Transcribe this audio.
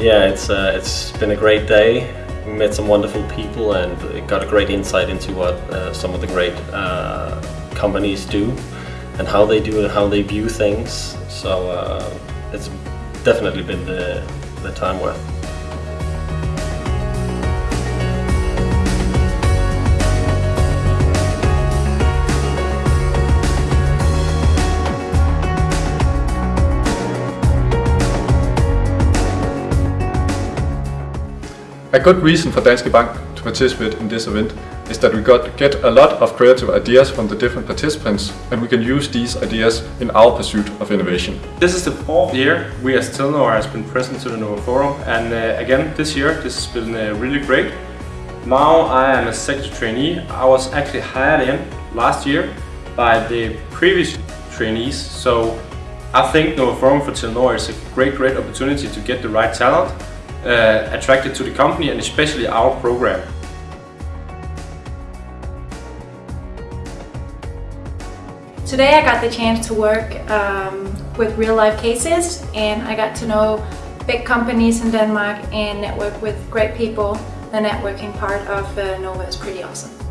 Yeah, it's uh, it's been a great day. We met some wonderful people and got a great insight into what uh, some of the great uh, companies do and how they do and how they view things. So uh, it's definitely been the, the time worth. A good reason for Danske Bank to participate in this event is that we got get a lot of creative ideas from the different participants and we can use these ideas in our pursuit of innovation. This is the fourth year we as Telenor has been present to the Nova Forum and uh, again this year this has been uh, really great. Now I am a sector trainee. I was actually hired in last year by the previous trainees so I think Nova Forum for Telenor is a great great opportunity to get the right talent uh, attracted to the company and especially our program. Today I got the chance to work um, with real life cases and I got to know big companies in Denmark and network with great people. The networking part of uh, Nova is pretty awesome.